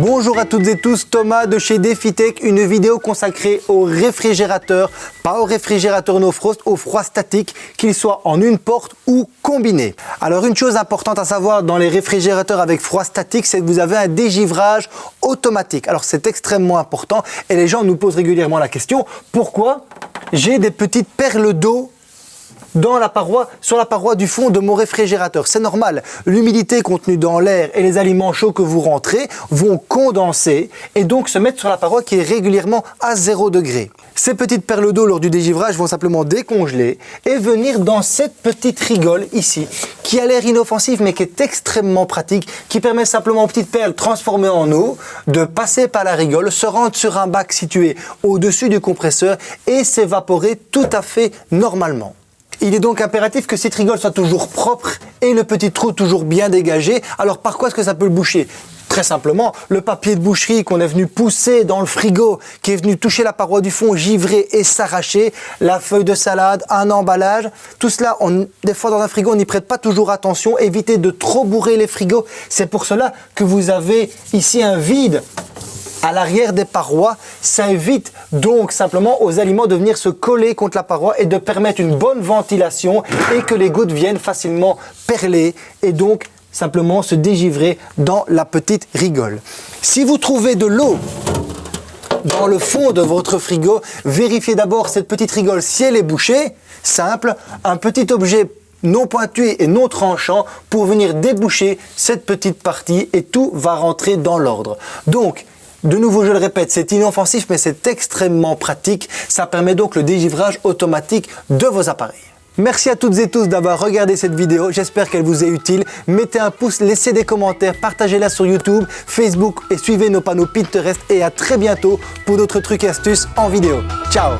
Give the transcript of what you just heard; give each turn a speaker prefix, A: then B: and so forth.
A: Bonjour à toutes et tous, Thomas de chez DefiTech, une vidéo consacrée aux réfrigérateurs, pas aux réfrigérateurs no frost, au froid statique, qu'ils soient en une porte ou combinés. Alors une chose importante à savoir dans les réfrigérateurs avec froid statique, c'est que vous avez un dégivrage automatique. Alors c'est extrêmement important et les gens nous posent régulièrement la question, pourquoi j'ai des petites perles d'eau dans la paroi, sur la paroi du fond de mon réfrigérateur. C'est normal, l'humidité contenue dans l'air et les aliments chauds que vous rentrez vont condenser et donc se mettre sur la paroi qui est régulièrement à 0 degré. Ces petites perles d'eau lors du dégivrage vont simplement décongeler et venir dans cette petite rigole ici qui a l'air inoffensive mais qui est extrêmement pratique, qui permet simplement aux petites perles transformées en eau de passer par la rigole, se rendre sur un bac situé au-dessus du compresseur et s'évaporer tout à fait normalement. Il est donc impératif que cette rigole soit toujours propre et le petit trou toujours bien dégagé. Alors par quoi est-ce que ça peut le boucher? Très simplement, le papier de boucherie qu'on est venu pousser dans le frigo, qui est venu toucher la paroi du fond, givrer et s'arracher, la feuille de salade, un emballage, tout cela, des fois dans un frigo, on n'y prête pas toujours attention, évitez de trop bourrer les frigos. C'est pour cela que vous avez ici un vide à l'arrière des parois. Ça évite donc simplement aux aliments de venir se coller contre la paroi et de permettre une bonne ventilation et que les gouttes viennent facilement perler et donc simplement se dégivrer dans la petite rigole. Si vous trouvez de l'eau dans le fond de votre frigo, vérifiez d'abord cette petite rigole si elle est bouchée. Simple, un petit objet non pointu et non tranchant pour venir déboucher cette petite partie et tout va rentrer dans l'ordre. De nouveau, je le répète, c'est inoffensif, mais c'est extrêmement pratique. Ça permet donc le dégivrage automatique de vos appareils. Merci à toutes et tous d'avoir regardé cette vidéo, j'espère qu'elle vous est utile. Mettez un pouce, laissez des commentaires, partagez-la sur YouTube, Facebook et suivez nos panneaux Pinterest et à très bientôt pour d'autres trucs et astuces en vidéo. Ciao